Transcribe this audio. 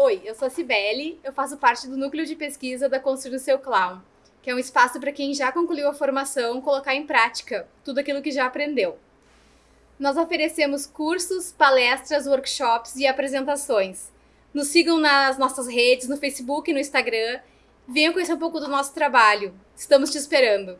Oi, eu sou a Cibele, eu faço parte do núcleo de pesquisa da Construir o Seu Clown, que é um espaço para quem já concluiu a formação colocar em prática tudo aquilo que já aprendeu. Nós oferecemos cursos, palestras, workshops e apresentações. Nos sigam nas nossas redes, no Facebook e no Instagram. Venham conhecer um pouco do nosso trabalho. Estamos te esperando!